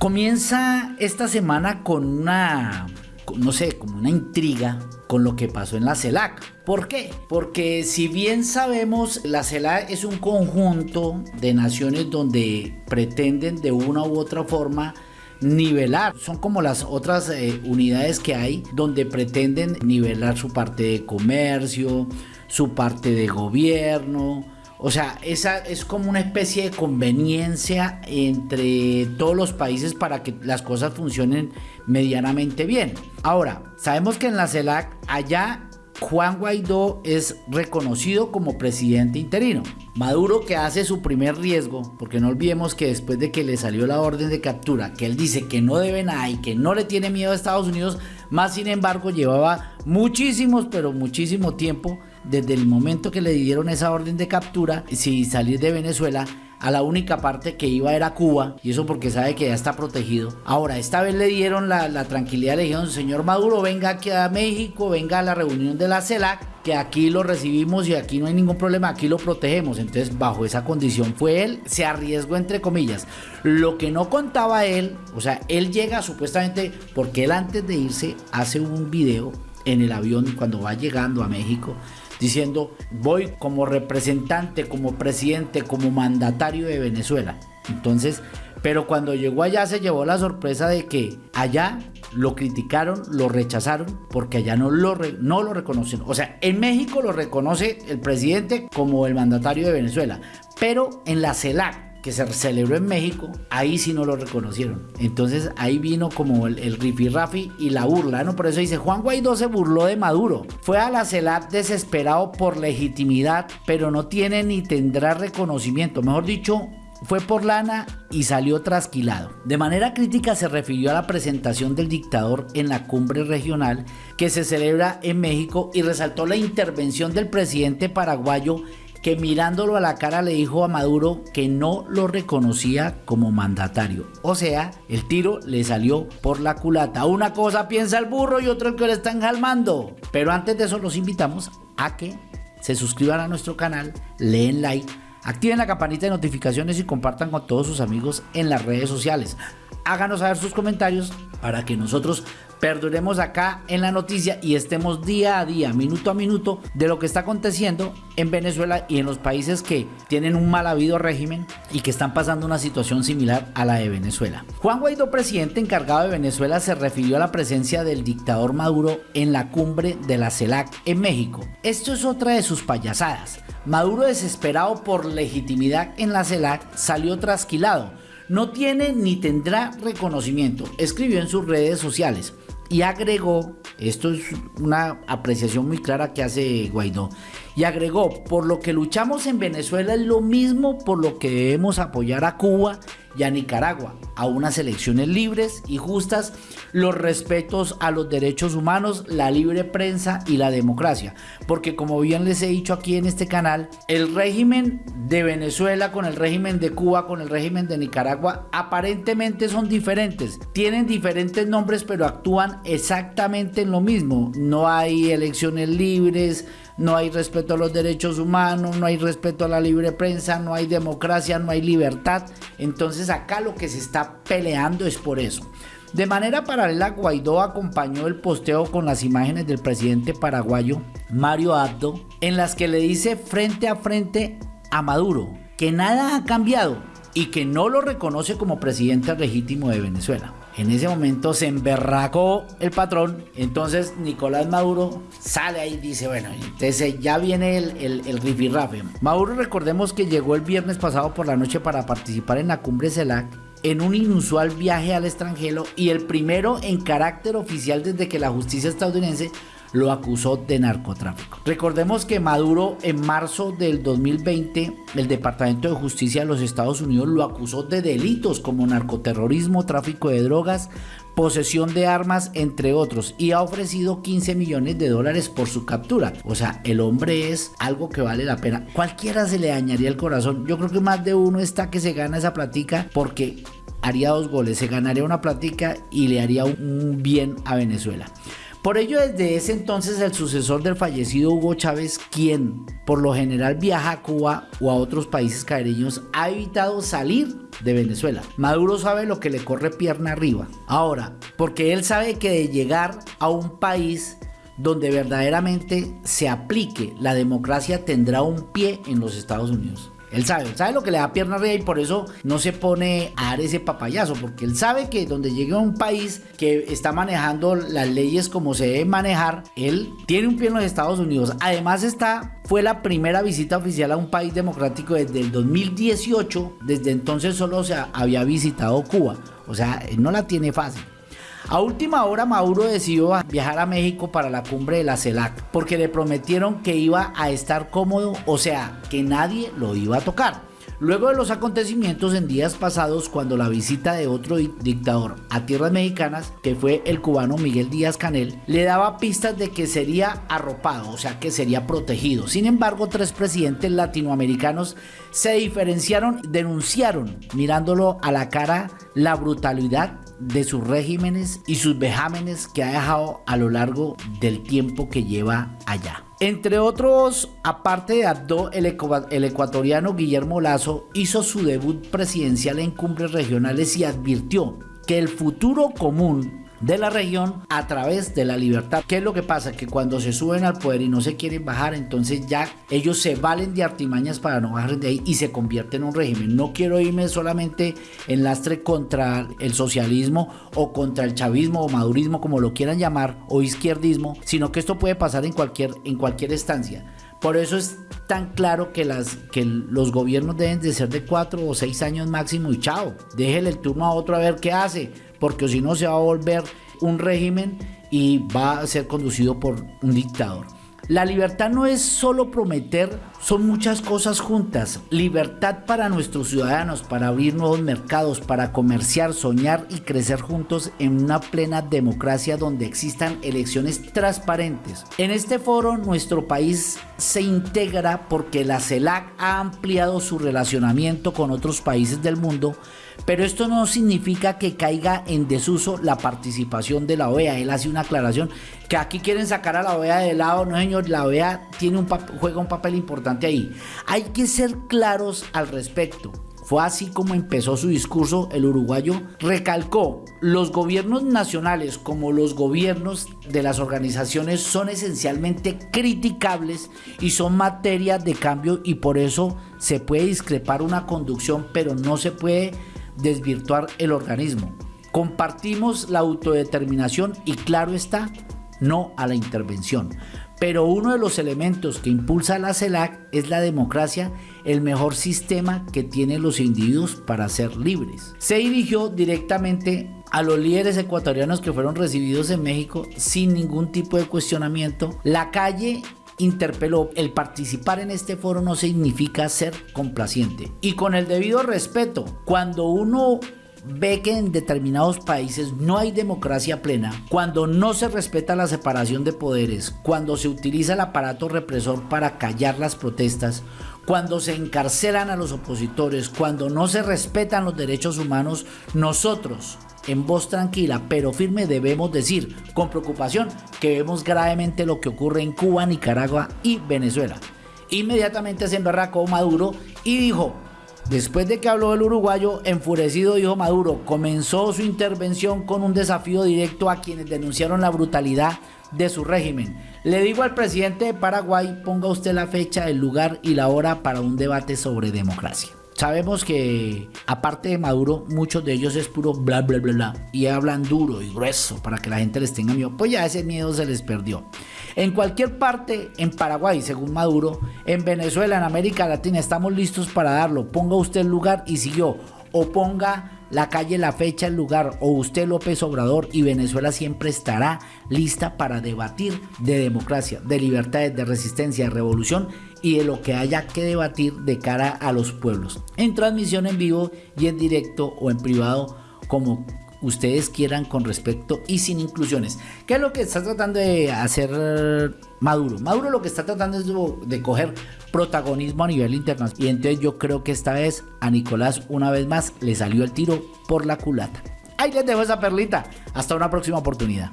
Comienza esta semana con una, no sé, como una intriga con lo que pasó en la CELAC. ¿Por qué? Porque si bien sabemos, la CELAC es un conjunto de naciones donde pretenden de una u otra forma nivelar. Son como las otras eh, unidades que hay donde pretenden nivelar su parte de comercio, su parte de gobierno, o sea, esa es como una especie de conveniencia entre todos los países para que las cosas funcionen medianamente bien. Ahora, sabemos que en la CELAC allá Juan Guaidó es reconocido como presidente interino. Maduro que hace su primer riesgo, porque no olvidemos que después de que le salió la orden de captura, que él dice que no debe nada y que no le tiene miedo a Estados Unidos, más sin embargo llevaba muchísimos, pero muchísimo tiempo desde el momento que le dieron esa orden de captura, si salir de Venezuela, a la única parte que iba era Cuba, y eso porque sabe que ya está protegido. Ahora, esta vez le dieron la, tranquilidad, le dijeron, señor Maduro, venga aquí a México, venga a la reunión de la CELAC, que aquí lo recibimos y aquí no hay ningún problema, aquí lo protegemos. Entonces, bajo esa condición fue él, se arriesgó entre comillas. Lo que no contaba él, o sea, él llega supuestamente, porque él antes de irse hace un video en el avión cuando va llegando a México diciendo voy como representante, como presidente, como mandatario de Venezuela. Entonces, pero cuando llegó allá se llevó la sorpresa de que allá lo criticaron, lo rechazaron, porque allá no lo, no lo reconocen. O sea, en México lo reconoce el presidente como el mandatario de Venezuela, pero en la CELAC, que se celebró en México, ahí sí no lo reconocieron. Entonces ahí vino como el, el rifirrafi y la burla, ¿no? Por eso dice, Juan Guaidó se burló de Maduro. Fue a la CELAC desesperado por legitimidad, pero no tiene ni tendrá reconocimiento. Mejor dicho, fue por lana y salió trasquilado. De manera crítica se refirió a la presentación del dictador en la cumbre regional que se celebra en México y resaltó la intervención del presidente paraguayo que mirándolo a la cara le dijo a Maduro que no lo reconocía como mandatario. O sea, el tiro le salió por la culata. Una cosa piensa el burro y otro el que le están jalmando. Pero antes de eso los invitamos a que se suscriban a nuestro canal, leen like, activen la campanita de notificaciones y compartan con todos sus amigos en las redes sociales. Háganos saber sus comentarios para que nosotros perduremos acá en la noticia y estemos día a día, minuto a minuto, de lo que está aconteciendo en Venezuela y en los países que tienen un mal habido régimen y que están pasando una situación similar a la de Venezuela. Juan Guaidó, presidente encargado de Venezuela, se refirió a la presencia del dictador Maduro en la cumbre de la CELAC en México. Esto es otra de sus payasadas. Maduro, desesperado por legitimidad en la CELAC, salió trasquilado. No tiene ni tendrá reconocimiento, escribió en sus redes sociales y agregó, esto es una apreciación muy clara que hace Guaidó, y agregó, por lo que luchamos en Venezuela es lo mismo por lo que debemos apoyar a Cuba y a Nicaragua, a unas elecciones libres y justas, los respetos a los derechos humanos, la libre prensa y la democracia. Porque como bien les he dicho aquí en este canal, el régimen de Venezuela con el régimen de Cuba, con el régimen de Nicaragua, aparentemente son diferentes. Tienen diferentes nombres, pero actúan exactamente en lo mismo. No hay elecciones libres, no hay respeto a los derechos humanos, no hay respeto a la libre prensa, no hay democracia, no hay libertad. Entonces acá lo que se está peleando es por eso. De manera paralela, Guaidó acompañó el posteo con las imágenes del presidente paraguayo Mario Abdo, en las que le dice frente a frente a Maduro que nada ha cambiado y que no lo reconoce como presidente legítimo de Venezuela. En ese momento se emberracó el patrón. Entonces Nicolás Maduro sale ahí y dice, bueno, entonces ya viene el, el, el rifirrafe. Maduro recordemos que llegó el viernes pasado por la noche para participar en la cumbre CELAC en un inusual viaje al extranjero y el primero en carácter oficial desde que la justicia estadounidense lo acusó de narcotráfico. Recordemos que Maduro en marzo del 2020, el Departamento de Justicia de los Estados Unidos lo acusó de delitos como narcoterrorismo, tráfico de drogas, posesión de armas, entre otros, y ha ofrecido 15 millones de dólares por su captura. O sea, el hombre es algo que vale la pena. Cualquiera se le dañaría el corazón. Yo creo que más de uno está que se gana esa platica porque haría dos goles, se ganaría una platica y le haría un bien a Venezuela. Por ello, desde ese entonces el sucesor del fallecido Hugo Chávez, quien por lo general viaja a Cuba o a otros países caribeños, ha evitado salir de Venezuela. Maduro sabe lo que le corre pierna arriba. Ahora, porque él sabe que de llegar a un país donde verdaderamente se aplique la democracia tendrá un pie en los Estados Unidos. Él sabe, sabe lo que le da pierna arriba y por eso no se pone a dar ese papayazo, porque él sabe que donde llegue a un país que está manejando las leyes como se debe manejar, él tiene un pie en los Estados Unidos. Además está, fue la primera visita oficial a un país democrático desde el 2018, desde entonces solo se había visitado Cuba, o sea, no la tiene fácil. A última hora Maduro decidió viajar a México para la cumbre de la CELAC porque le prometieron que iba a estar cómodo, o sea, que nadie lo iba a tocar. Luego de los acontecimientos en días pasados, cuando la visita de otro dictador a tierras mexicanas, que fue el cubano Miguel Díaz Canel, le daba pistas de que sería arropado, o sea que sería protegido. Sin embargo, tres presidentes latinoamericanos se diferenciaron, denunciaron, mirándolo a la cara, la brutalidad de sus regímenes y sus vejámenes que ha dejado a lo largo del tiempo que lleva allá. Entre otros, aparte de Abdo, el, el, ecuatoriano Guillermo Lazo hizo su debut presidencial en cumbres regionales y advirtió que el futuro común de la región a través de la libertad. ¿Qué es lo que pasa? Que cuando se suben al poder y no se quieren bajar, entonces ya ellos se valen de artimañas para no bajar de ahí y se convierten en un régimen. No quiero irme solamente en lastre contra el socialismo o contra el chavismo o madurismo, como lo quieran llamar, o izquierdismo, sino que esto puede pasar en cualquier, en cualquier estancia. Por eso es tan claro que, las, que los gobiernos deben de ser de cuatro o seis años máximo y chao. Déjele el turno a otro a ver qué hace, porque si no se va a volver un régimen y va a ser conducido por un dictador. La libertad no es solo prometer, son muchas cosas juntas. Libertad para nuestros ciudadanos, para abrir nuevos mercados, para comerciar, soñar y crecer juntos en una plena democracia donde existan elecciones transparentes. En este foro nuestro país se integra porque la CELAC ha ampliado su relacionamiento con otros países del mundo pero esto no significa que caiga en desuso la participación de la OEA. Él hace una aclaración que aquí quieren sacar a la OEA de lado. No, señor, la OEA tiene un juega un papel importante ahí. Hay que ser claros al respecto. Fue así como empezó su discurso el uruguayo. Recalcó, los gobiernos nacionales como los gobiernos de las organizaciones son esencialmente criticables y son materia de cambio y por eso se puede discrepar una conducción, pero no se puede desvirtuar el organismo. Compartimos la autodeterminación y claro está, no a la intervención. Pero uno de los elementos que impulsa la CELAC es la democracia, el mejor sistema que tienen los individuos para ser libres. Se dirigió directamente a los líderes ecuatorianos que fueron recibidos en México sin ningún tipo de cuestionamiento. La calle interpeló, el participar en este foro no significa ser complaciente. Y con el debido respeto, cuando uno ve que en determinados países no hay democracia plena, cuando no se respeta la separación de poderes, cuando se utiliza el aparato represor para callar las protestas, cuando se encarcelan a los opositores, cuando no se respetan los derechos humanos, nosotros en voz tranquila pero firme debemos decir con preocupación que vemos gravemente lo que ocurre en Cuba, Nicaragua y Venezuela. Inmediatamente se emberracó Maduro y dijo, después de que habló el uruguayo, enfurecido dijo Maduro, comenzó su intervención con un desafío directo a quienes denunciaron la brutalidad de su régimen. Le digo al presidente de Paraguay, ponga usted la fecha, el lugar y la hora para un debate sobre democracia. Sabemos que aparte de Maduro, muchos de ellos es puro bla bla bla bla y hablan duro y grueso para que la gente les tenga miedo. Pues ya ese miedo se les perdió. En cualquier parte, en Paraguay, según Maduro, en Venezuela, en América Latina, estamos listos para darlo. Ponga usted el lugar y siguió. O ponga la calle, la fecha, el lugar, o usted López Obrador y Venezuela siempre estará lista para debatir de democracia, de libertades, de resistencia, de revolución y de lo que haya que debatir de cara a los pueblos. En transmisión en vivo y en directo o en privado como ustedes quieran con respecto y sin inclusiones. ¿Qué es lo que está tratando de hacer Maduro? Maduro lo que está tratando es de coger protagonismo a nivel internacional. Y entonces yo creo que esta vez a Nicolás una vez más le salió el tiro por la culata. Ahí les dejo esa perlita. Hasta una próxima oportunidad.